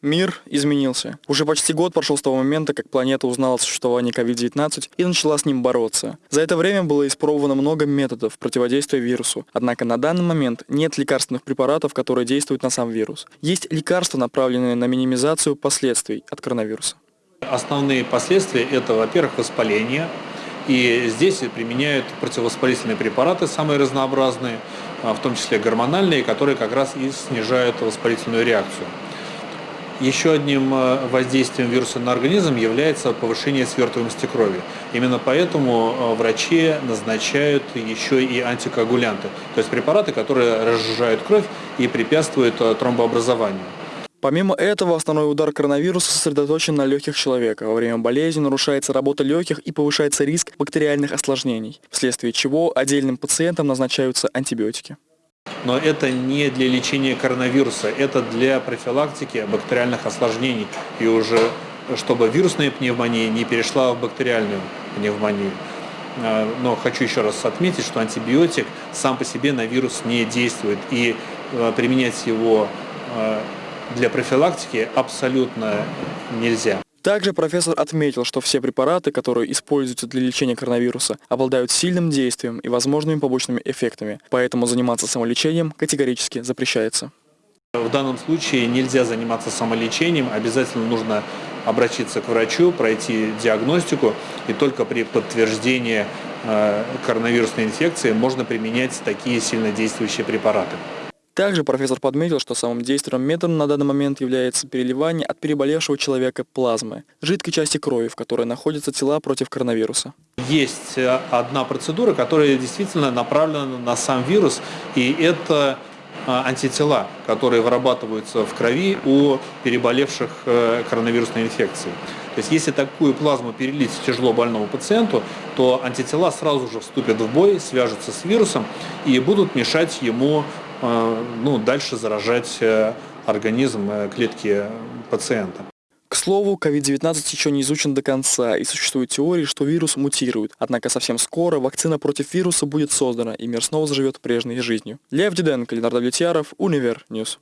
Мир изменился. Уже почти год прошел с того момента, как планета узнала о существовании COVID-19 и начала с ним бороться. За это время было испробовано много методов противодействия вирусу. Однако на данный момент нет лекарственных препаратов, которые действуют на сам вирус. Есть лекарства, направленные на минимизацию последствий от коронавируса. Основные последствия – это, во-первых, воспаление. И здесь применяют противовоспалительные препараты, самые разнообразные, в том числе гормональные, которые как раз и снижают воспалительную реакцию. Еще одним э, воздействием вируса на организм является повышение свертываемости крови. Именно поэтому э, врачи назначают еще и антикоагулянты, то есть препараты, которые разжижают кровь и препятствуют тромбообразованию. Помимо этого, основной удар коронавируса сосредоточен на легких человека. Во время болезни нарушается работа легких и повышается риск бактериальных осложнений, вследствие чего отдельным пациентам назначаются антибиотики но это не для лечения коронавируса, это для профилактики бактериальных осложнений и уже чтобы вирусная пневмония не перешла в бактериальную пневмонию. А, но хочу еще раз отметить, что антибиотик сам по себе на вирус не действует и а, применять его а, для профилактики абсолютно нельзя. Также профессор отметил, что все препараты, которые используются для лечения коронавируса, обладают сильным действием и возможными побочными эффектами, поэтому заниматься самолечением категорически запрещается. В данном случае нельзя заниматься самолечением, обязательно нужно обратиться к врачу, пройти диагностику, и только при подтверждении э, коронавирусной инфекции можно применять такие сильнодействующие препараты. Также профессор подметил, что самым действенным методом на данный момент является переливание от переболевшего человека плазмы, жидкой части крови, в которой находятся тела против коронавируса. Есть э, одна процедура, которая действительно направлена на сам вирус, и это э, антитела, которые вырабатываются в крови у переболевших э, коронавирусной инфекцией. То есть если такую плазму перелить тяжело больному пациенту, то антитела сразу же вступят в бой, свяжутся с вирусом и будут мешать ему ну, дальше заражать э, организм, э, клетки пациента. К слову, COVID-19 еще не изучен до конца, и существуют теории, что вирус мутирует. Однако совсем скоро вакцина против вируса будет создана, и мир снова заживет прежней жизнью. Лев Диденко, Ленардо Влетьяров, Univer News.